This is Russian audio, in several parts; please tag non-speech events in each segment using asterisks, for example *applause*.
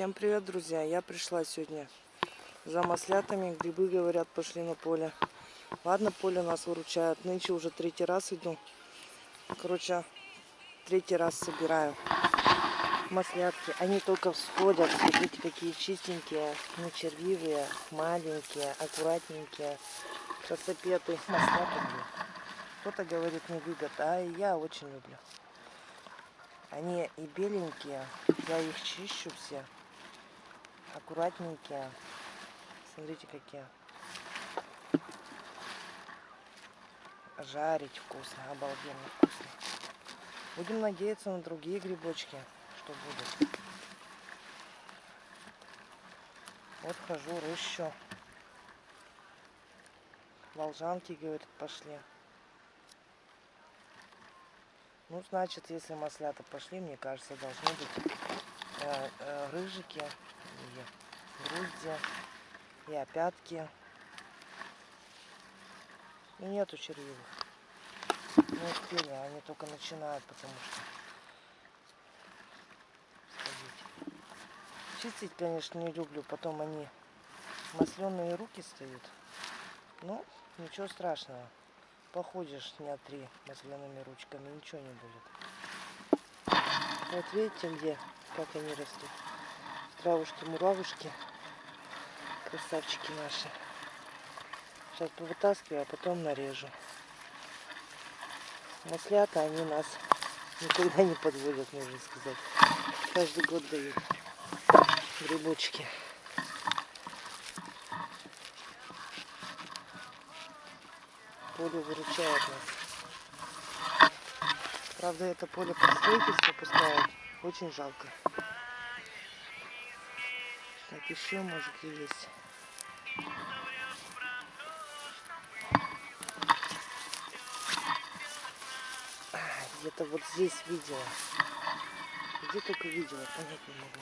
Всем привет, друзья! Я пришла сегодня за маслятами. Грибы, говорят, пошли на поле. Ладно, поле нас выручает. Нынче уже третий раз иду. Короче, третий раз собираю маслятки. Они только всходят. Смотрите, какие чистенькие, не червивые, маленькие, аккуратненькие. Красопеты. Маслята, Кто-то говорит, не любят, а я очень люблю. Они и беленькие, я их чищу все аккуратненькие. Смотрите, какие. Жарить вкусно, обалденно вкусно. Будем надеяться на другие грибочки, что будут. Вот хожу, рыщу. Волжанки, говорит, пошли. Ну, значит, если маслята пошли, мне кажется, должны быть э, э, рыжики и грузди, и опятки. Ну, нету червивых. Не успели, они только начинают, потому что... Чистить, конечно, не люблю, потом они масленые руки стоят. Ну, ничего страшного. Походишь дня три масляными ручками, ничего не будет. Вот видите, где, как они растут травушки, муравушки. Красавчики наши. Сейчас повытаскиваю, а потом нарежу. Маслята, они нас никогда не подводят, можно сказать. Каждый год дают грибочки. Поле выручает нас. Правда, это поле под строительство пускают. Очень жалко. Еще может есть. Где-то вот здесь видела. Где только видела, понять не могу.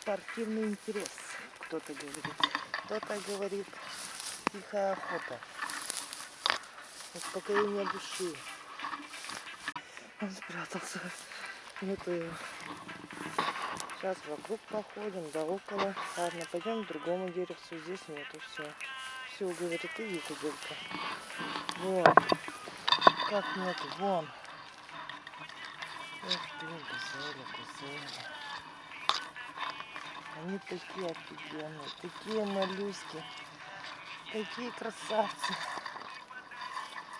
Спортивный интерес, кто-то говорит. Кто-то говорит, тихая охота. Успокоение души. Он спрятался. Нету его. Сейчас вокруг походим, да около. Ладно, пойдем к другому деревцу. Здесь нету все. Все, говорит, иди куделка. Вон. Как нету? Вон. Эх, блин, газели, газели. Они такие офигенные, такие малюськи, такие красавцы.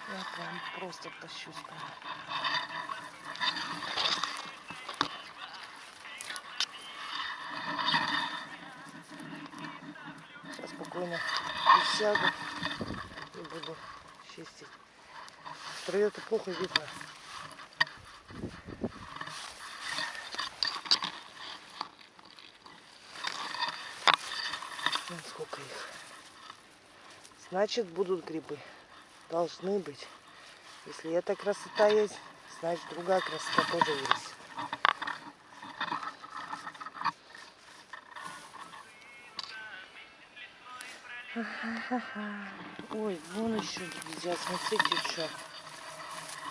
Я прям просто тащусь по спокойно присяду и буду чистить. Траве-то плохо видно. Вон сколько их. Значит, будут грибы. Должны быть. Если эта красота есть, значит другая красота тоже есть. Ой, вон еще друзья, смотрите, что.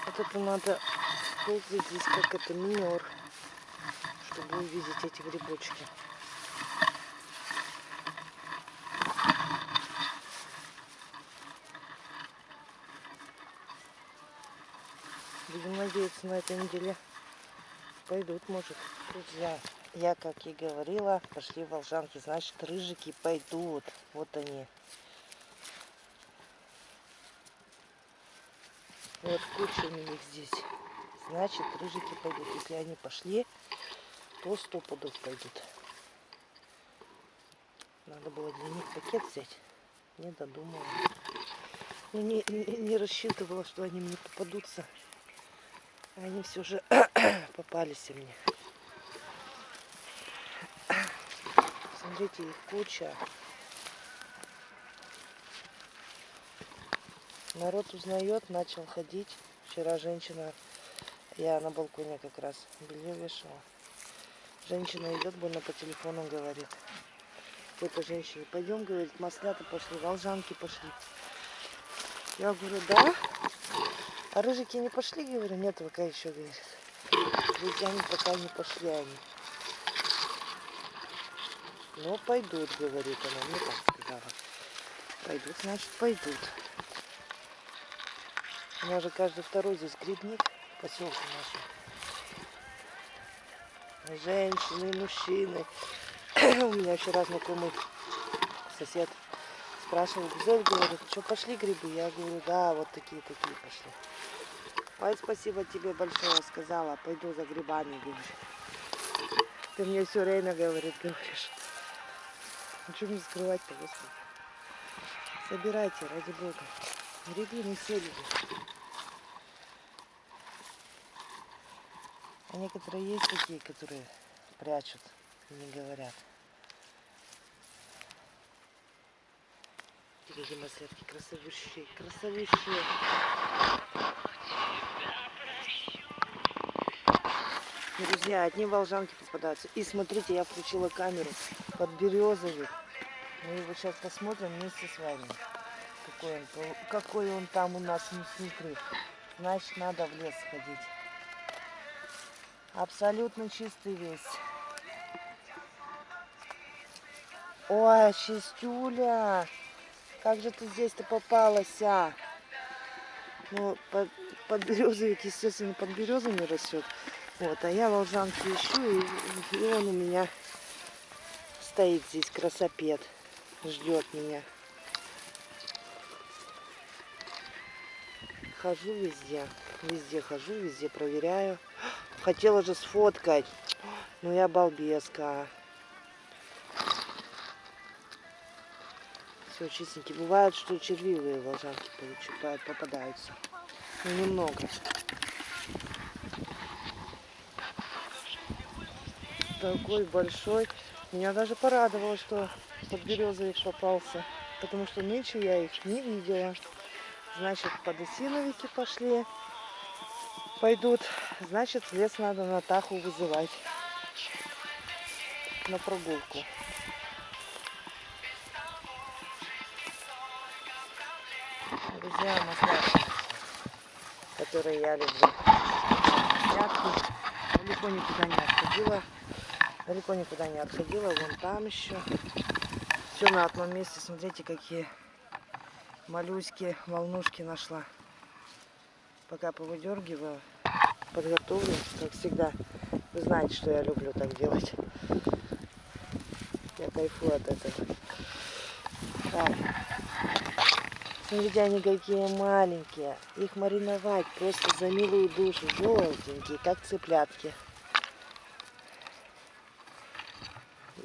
Вот это надо ползать здесь как это минер, чтобы увидеть эти грибочки. Будем надеяться, на этой неделе пойдут, может, друзья. Я, как и говорила, пошли волжанки, значит, рыжики пойдут. Вот они. Вот куча у них здесь. Значит, рыжики пойдут. Если они пошли, то сто пудов пойдут. Надо было для них пакет взять. Не додумала. Ну, не, не, не рассчитывала, что они мне попадутся. Они все же *clears throat* попались мне. Смотрите, их куча. Народ узнает, начал ходить. Вчера женщина, я на балконе как раз белье вешала. Женщина идет, больно по телефону говорит. Какой-то женщине, пойдем, говорит, маслята пошли, волжанки пошли. Я говорю, да? А рыжики не пошли, говорю? Нет, пока еще, говорит. Друзьями пока не пошли они. Но пойдут, говорит она. Мне так сказала. Пойдут, значит, пойдут. У меня же каждый второй здесь грибник поселке нашем. Женщины, мужчины. *coughs* У меня вчера знакомый сосед спрашивал, Гузель, говорит, что пошли грибы? Я говорю, да, вот такие, такие пошли. Ой, спасибо тебе большое, сказала, пойду за грибами, говорит. Ты мне все время, говорит, говоришь. Ну что мне скрывать-то, господи. Собирайте, ради бога. Грибы все любим. А некоторые есть такие, которые прячут и не говорят. Видите, маслятки красавущие, красавущие. Друзья, одни волжанки попадаются. И смотрите, я включила камеру под березовик. Мы его сейчас посмотрим вместе с вами. Какой он, какой он там у нас внутри. Значит, надо в лес сходить. Абсолютно чистый весь. Ой, чистюля. Как же ты здесь-то попалась, а? Ну, под, под березовик, естественно, под березами растет. Вот, а я волжанки ищу, и, и он у меня стоит здесь, красопед, ждет меня. Хожу везде, везде хожу, везде проверяю. Хотела же сфоткать, но я балбеска. Все чистенькие. Бывает, что червивые волжанки попадаются. Но немного. Такой большой. Меня даже порадовало, что под березовик попался. Потому что нынче я их не видела. Значит, подосиновики пошли пойдут, значит лес надо Натаху вызывать на прогулку. Друзья, маслятки, которые я люблю. Маслятки. Далеко никуда не отходила. Далеко никуда не отходила. Вон там еще. Все на одном месте. Смотрите, какие моллюски, волнушки нашла пока повыдергиваю, подготовлю, как всегда. Вы знаете, что я люблю так делать. Я кайфую от этого. Так. Смотрите, они какие маленькие. Их мариновать просто за милую душу. Желтенькие, как цыплятки.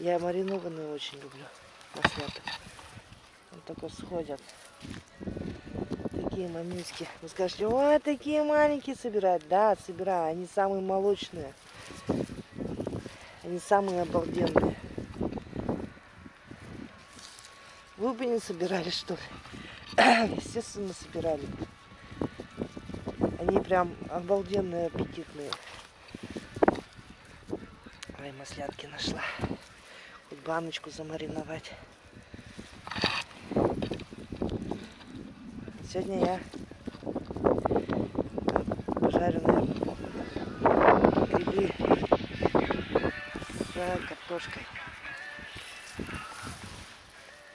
Я маринованные очень люблю. Маслята. Вот только сходят такие мамиски. Вы скажете, ой, такие маленькие собирать. Да, собираю. Они самые молочные. Они самые обалденные. Вы бы не собирали, что ли? *coughs* Естественно, собирали. Они прям обалденные, аппетитные. Ой, маслятки нашла. Баночку замариновать. Сегодня я пожаренные грибы с картошкой.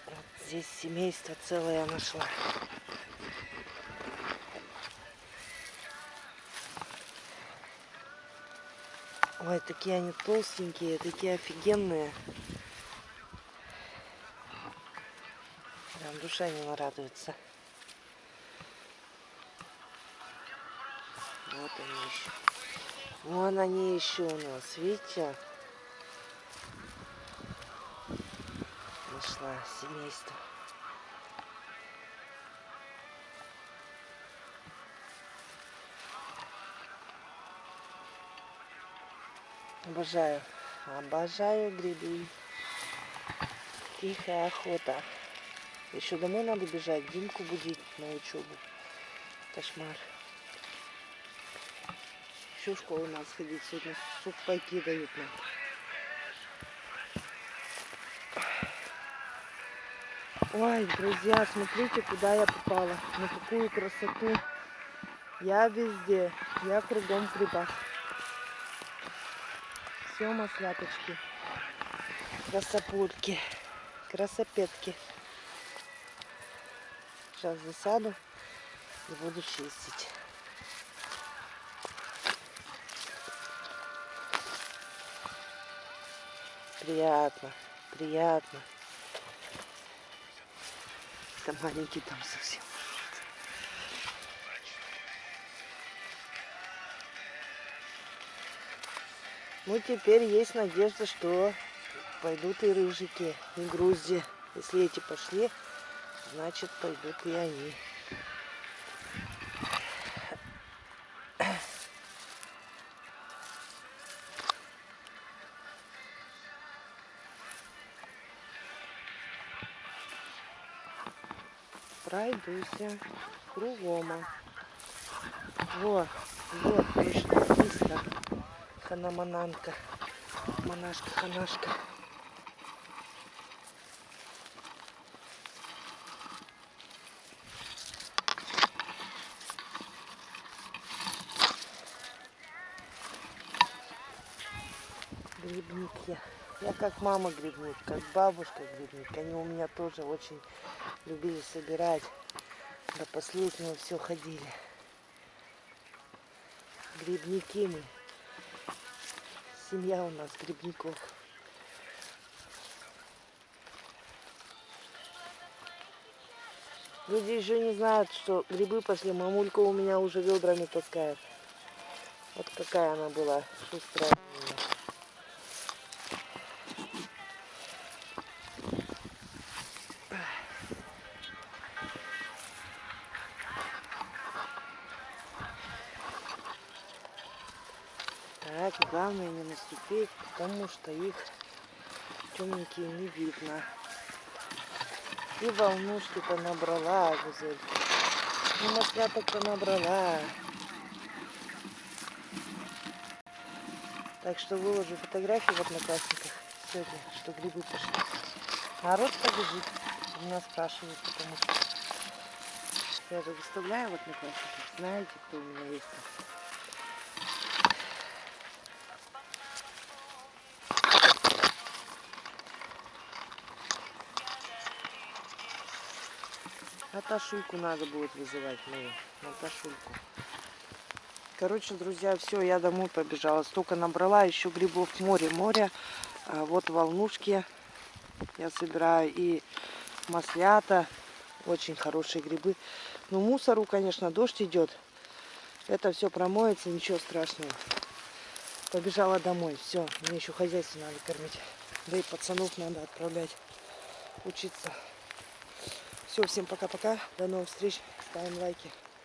Вот здесь семейство целое нашла. Ой, такие они толстенькие, такие офигенные. Прям душа не нарадуется. Вот они еще. Вон они еще у нас, видите? Нашла семейство. Обожаю. Обожаю грибы. Тихая охота. Еще домой надо бежать, Димку будить на учебу. Кошмар еще в школу надо сходить. Сегодня сухпайки дают нам. Ой, друзья, смотрите, куда я попала. На какую красоту. Я везде. Я кругом в грибах. Все масляточки. Красопутки. Красопетки. Сейчас засяду и буду чистить. Приятно, приятно. Там маленький там совсем. Ну, теперь есть надежда, что пойдут и рыжики, и грузди. Если эти пошли, значит пойдут и они. Пройдуся кругом. Во, вот, точно, быстро. Ханамананка. Монашка, ханашка. Грибник я. Я как мама грибник, как бабушка грибник. Они у меня тоже очень любили собирать. До последнего все ходили. Грибники мы. Семья у нас грибников. Люди еще не знают, что грибы пошли. Мамулька у меня уже ведрами таскает. Вот какая она была шустрая. Так, главное не наступить, потому что их темненькие не видно. И волнушки-то набрала, Гузель. И масляток-то набрала. Так что выложу фотографии в одноклассниках сегодня, что грибы пошли. Народ побежит, меня спрашивают, потому что я же выставляю в одноклассниках. Знаете, кто у меня есть там. Наташульку надо будет вызывать мою. Наташульку. Короче, друзья, все, я домой побежала. Столько набрала, еще грибов море, море. А вот волнушки я собираю и маслята. Очень хорошие грибы. Ну, мусору, конечно, дождь идет. Это все промоется, ничего страшного. Побежала домой. Все, мне еще хозяйство надо кормить. Да и пацанов надо отправлять учиться. Все, всем пока-пока. До новых встреч. Ставим лайки.